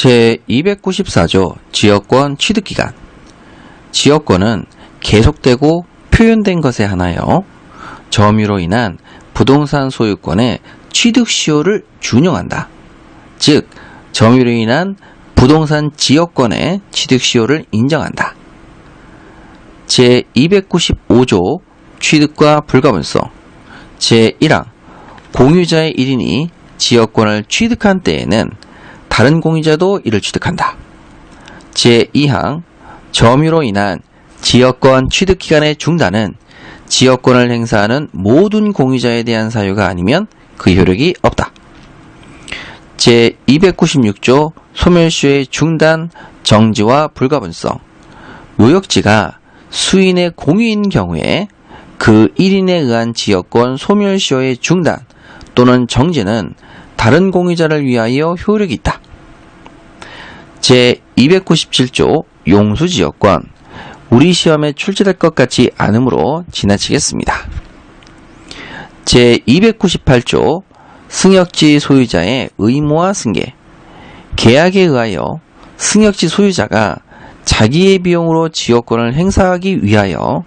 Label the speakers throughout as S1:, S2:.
S1: 제294조 지역권 취득기간 지역권은 계속되고 표현된 것에 하나여 점유로 인한 부동산 소유권의 취득시효를 준용한다. 즉, 점유로 인한 부동산 지역권의 취득시효를 인정한다. 제295조 취득과 불가분성 제1항 공유자의 1인이 지역권을 취득한 때에는 다른 공유자도 이를 취득한다. 제2항 점유로 인한 지역권 취득 기간의 중단은 지역권을 행사하는 모든 공유자에 대한 사유가 아니면 그 효력이 없다. 제296조 소멸시효의 중단, 정지와 불가분성 요역지가 수인의 공유인 경우에 그 1인에 의한 지역권 소멸시효의 중단 또는 정지는 다른 공유자를 위하여 효력이 있다. 제297조 용수지역권 우리 시험에 출제될 것 같지 않으므로 지나치겠습니다. 제298조 승역지 소유자의 의무와 승계 계약에 의하여 승역지 소유자가 자기의 비용으로 지역권을 행사하기 위하여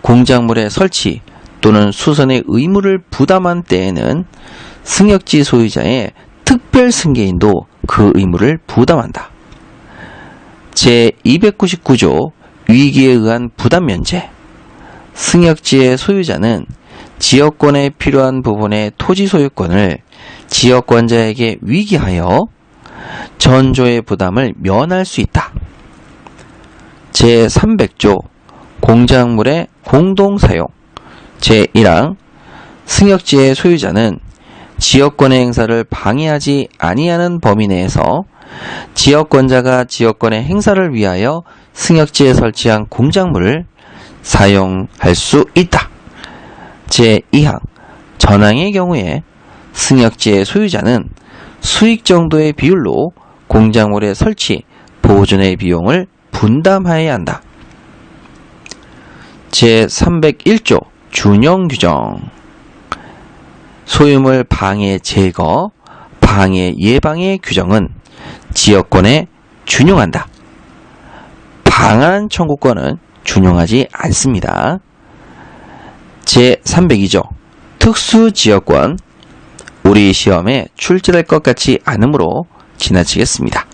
S1: 공작물의 설치 또는 수선의 의무를 부담한 때에는 승역지 소유자의 특별 승계인도 그 의무를 부담한다. 제299조 위기에 의한 부담 면제 승역지의 소유자는 지역권에 필요한 부분의 토지 소유권을 지역권자에게 위기하여 전조의 부담을 면할 수 있다. 제300조 공작물의 공동사용 제1항 승역지의 소유자는 지역권의 행사를 방해하지 아니하는 범위 내에서 지역권자가 지역권의 행사를 위하여 승역지에 설치한 공작물을 사용할 수 있다. 제2항 전항의 경우에 승역지의 소유자는 수익 정도의 비율로 공작물의 설치, 보존의 비용을 분담하여야 한다. 제301조 준용 규정 소유물 방해 제거, 방해 예방의 규정은 지역권에 준용한다. 방한 청구권은 준용하지 않습니다. 제302조 특수지역권 우리 시험에 출제될 것 같지 않으므로 지나치겠습니다.